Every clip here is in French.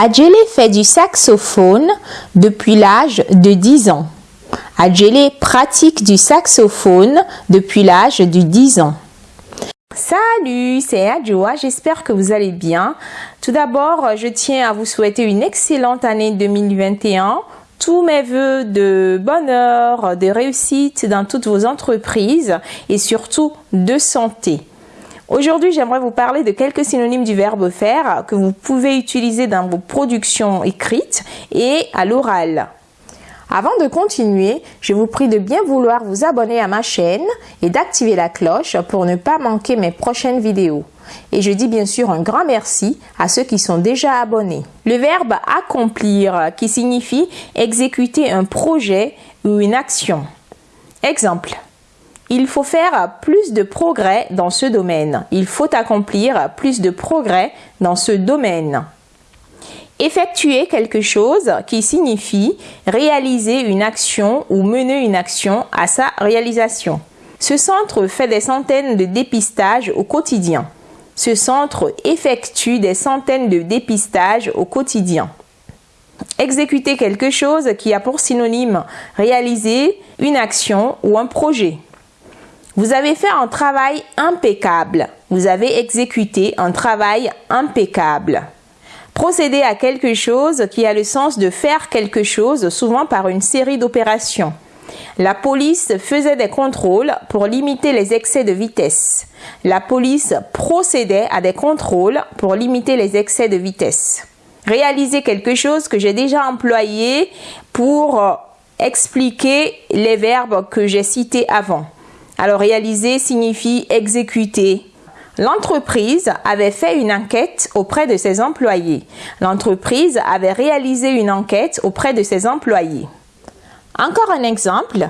Adjele fait du saxophone depuis l'âge de 10 ans. Adjele pratique du saxophone depuis l'âge de 10 ans. Salut, c'est Adjoa, j'espère que vous allez bien. Tout d'abord, je tiens à vous souhaiter une excellente année 2021 tous mes voeux de bonheur, de réussite dans toutes vos entreprises et surtout de santé. Aujourd'hui, j'aimerais vous parler de quelques synonymes du verbe faire que vous pouvez utiliser dans vos productions écrites et à l'oral. Avant de continuer, je vous prie de bien vouloir vous abonner à ma chaîne et d'activer la cloche pour ne pas manquer mes prochaines vidéos. Et je dis bien sûr un grand merci à ceux qui sont déjà abonnés. Le verbe accomplir qui signifie exécuter un projet ou une action. Exemple. Il faut faire plus de progrès dans ce domaine. Il faut accomplir plus de progrès dans ce domaine. Effectuer quelque chose qui signifie réaliser une action ou mener une action à sa réalisation. Ce centre fait des centaines de dépistages au quotidien. Ce centre effectue des centaines de dépistages au quotidien. Exécuter quelque chose qui a pour synonyme réaliser une action ou un projet. Vous avez fait un travail impeccable. Vous avez exécuté un travail impeccable. Procéder à quelque chose qui a le sens de faire quelque chose, souvent par une série d'opérations. La police faisait des contrôles pour limiter les excès de vitesse. La police procédait à des contrôles pour limiter les excès de vitesse. Réaliser quelque chose que j'ai déjà employé pour expliquer les verbes que j'ai cités avant. Alors réaliser signifie exécuter. L'entreprise avait fait une enquête auprès de ses employés. L'entreprise avait réalisé une enquête auprès de ses employés. Encore un exemple.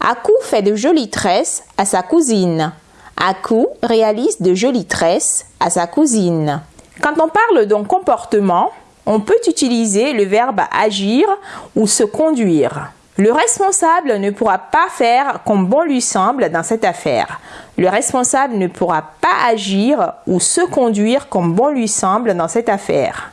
Akou fait de jolies tresses à sa cousine. Akou réalise de jolies tresses à sa cousine. Quand on parle d'un comportement, on peut utiliser le verbe agir ou se conduire. Le responsable ne pourra pas faire comme bon lui semble dans cette affaire. Le responsable ne pourra pas agir ou se conduire comme bon lui semble dans cette affaire.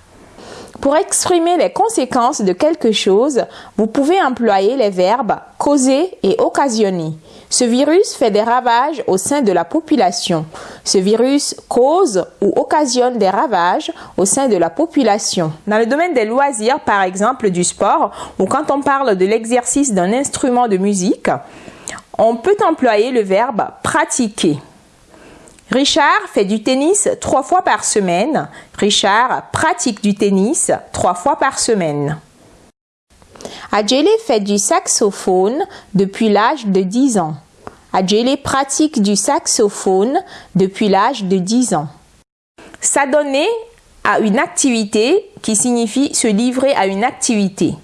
Pour exprimer les conséquences de quelque chose, vous pouvez employer les verbes causer et occasionner. Ce virus fait des ravages au sein de la population. Ce virus cause ou occasionne des ravages au sein de la population. Dans le domaine des loisirs, par exemple du sport, ou quand on parle de l'exercice d'un instrument de musique, on peut employer le verbe pratiquer. Richard fait du tennis trois fois par semaine. Richard pratique du tennis trois fois par semaine. Adjele fait du saxophone depuis l'âge de 10 ans. Adjele pratique du saxophone depuis l'âge de 10 ans. S'adonner à une activité qui signifie se livrer à une activité.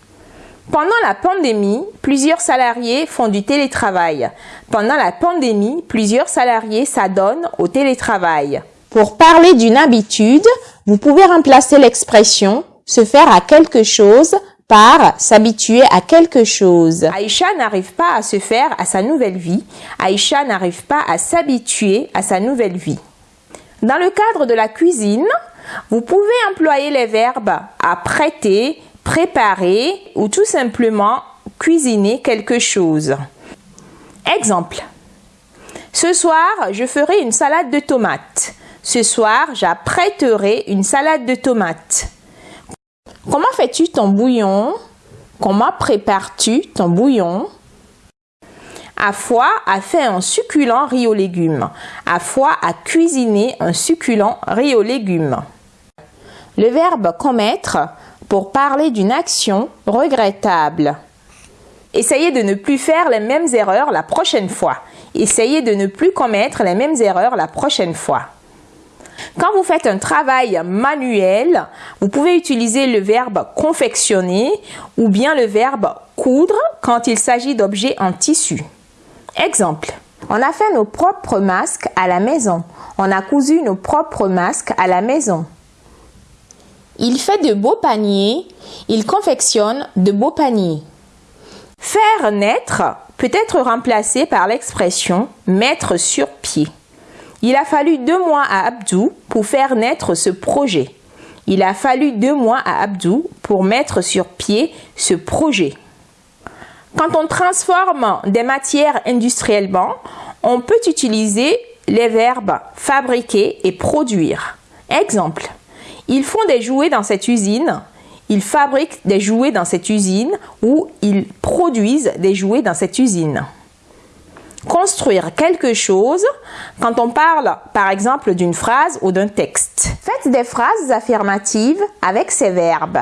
Pendant la pandémie, plusieurs salariés font du télétravail. Pendant la pandémie, plusieurs salariés s'adonnent au télétravail. Pour parler d'une habitude, vous pouvez remplacer l'expression se faire à quelque chose par s'habituer à quelque chose. Aïcha n'arrive pas à se faire à sa nouvelle vie. Aïcha n'arrive pas à s'habituer à sa nouvelle vie. Dans le cadre de la cuisine, vous pouvez employer les verbes apprêter, préparer ou tout simplement cuisiner quelque chose. Exemple. Ce soir, je ferai une salade de tomates. Ce soir, j'apprêterai une salade de tomates. Comment fais-tu ton bouillon? Comment prépares-tu ton bouillon? Afoi a fait un succulent riz aux légumes. Afoi a cuisiné un succulent riz aux légumes. Le verbe commettre pour parler d'une action regrettable. Essayez de ne plus faire les mêmes erreurs la prochaine fois. Essayez de ne plus commettre les mêmes erreurs la prochaine fois. Quand vous faites un travail manuel, vous pouvez utiliser le verbe confectionner ou bien le verbe coudre quand il s'agit d'objets en tissu. Exemple. On a fait nos propres masques à la maison. On a cousu nos propres masques à la maison. Il fait de beaux paniers. Il confectionne de beaux paniers. Faire naître peut être remplacé par l'expression mettre sur pied. Il a fallu deux mois à Abdou pour faire naître ce projet. Il a fallu deux mois à Abdou pour mettre sur pied ce projet. Quand on transforme des matières industriellement, on peut utiliser les verbes fabriquer et produire. Exemple, ils font des jouets dans cette usine, ils fabriquent des jouets dans cette usine ou ils produisent des jouets dans cette usine. Construire quelque chose quand on parle par exemple d'une phrase ou d'un texte. Faites des phrases affirmatives avec ces verbes.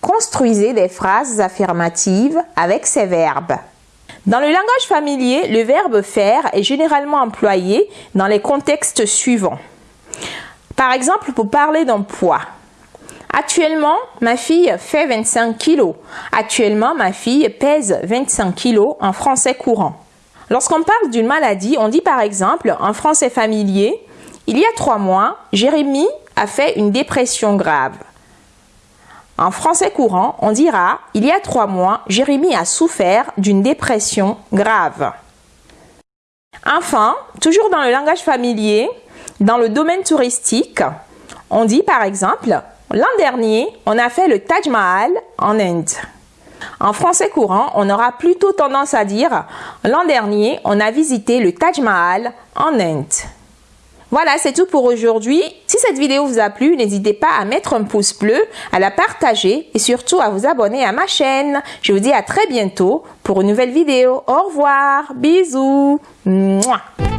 Construisez des phrases affirmatives avec ces verbes. Dans le langage familier, le verbe faire est généralement employé dans les contextes suivants. Par exemple, pour parler d'un poids. Actuellement, ma fille fait 25 kg. Actuellement, ma fille pèse 25 kg en français courant. Lorsqu'on parle d'une maladie, on dit par exemple en français familier, il y a trois mois, Jérémy a fait une dépression grave. En français courant, on dira il y a trois mois, Jérémy a souffert d'une dépression grave. Enfin, toujours dans le langage familier, dans le domaine touristique, on dit par exemple L'an dernier, on a fait le Taj Mahal en Inde. En français courant, on aura plutôt tendance à dire L'an dernier, on a visité le Taj Mahal en Inde. Voilà, c'est tout pour aujourd'hui. Si cette vidéo vous a plu, n'hésitez pas à mettre un pouce bleu, à la partager et surtout à vous abonner à ma chaîne. Je vous dis à très bientôt pour une nouvelle vidéo. Au revoir, bisous. Mouah.